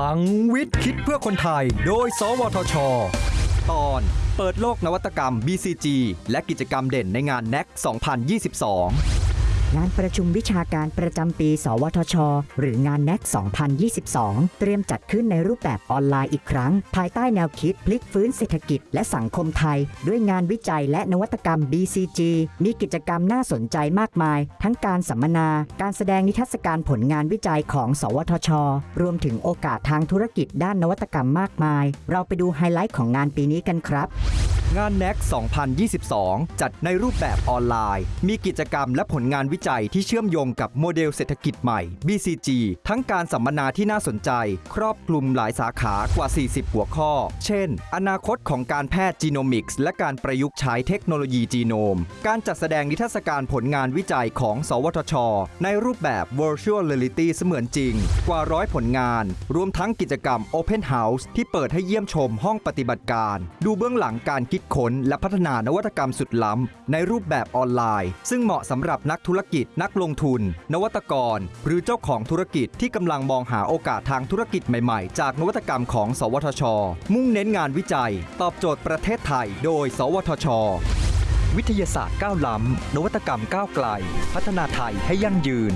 ลังวิทย์คิดเพื่อคนไทย โดย สวทช ตอนเปิดโลกนวัตกรรม BCG และกิจกรรมเด่นในงาน NEC 2022 งานประชุมวิชาการประจำปี สวทช หรืองาน NAC 2022 เตรียมจัดขึ้นในรูปแบบออนไลน์อีกครั้ง ภายใต้แนวคิดพลิกฟื้นเศรษฐกิจและสังคมไทย ด้วยงานวิจัยและนวัตกรรม BCG มีกิจกรรมน่าสนใจมากมาย ทั้งการสัมมนา การแสดงนิทรรศการผลงานวิจัยของ สวทช รวมถึงโอกาสทางธุรกิจด้านนวัตกรรมมากมาย เราไปดูไฮไลท์ของงานปีนี้กันครับ งาน NAC 2022 จัดในรูปแบบออนไลน์ มีกิจกรรมและผลงานวิจัยที่เชื่อมโยงกับโมเดลเศรษฐกิจใหม่ BCG ทั้งการสัมมนาที่น่าสนใจ ครอบคลุมหลายสาขากว่า 40 หัวข้อ เช่น อนาคตของการแพทย์จีโนมิกส์และการประยุกต์ใช้เทคโนโลยีจีโนม การจัดแสดงนิทรรศการผลงานวิจัยของ สวทช ในรูปแบบ Virtual Reality เสมือนจริง กว่าร้อยผลงาน รวมทั้งกิจกรรม Open House ที่เปิดให้เยี่ยมชมห้องปฏิบัติการ ดูเบื้องหลังการคิดคิดค้นและพัฒนานวัตกรรมสุดล้ำในรูปแบบออนไลน์ ซึ่งเหมาะสำหรับนักธุรกิจ นักลงทุน นวัตกร หรือเจ้าของธุรกิจที่กำลังมองหาโอกาสทางธุรกิจใหม่ๆ จากนวัตกรรมของ สวทช มุ่งเน้นงานวิจัย ตอบโจทย์ประเทศไทย โดย สวทช วิทยาศาสตร์ก้าวล้ำนวัตกรรมก้าวไกล พัฒนาไทยให้ยั่งยืน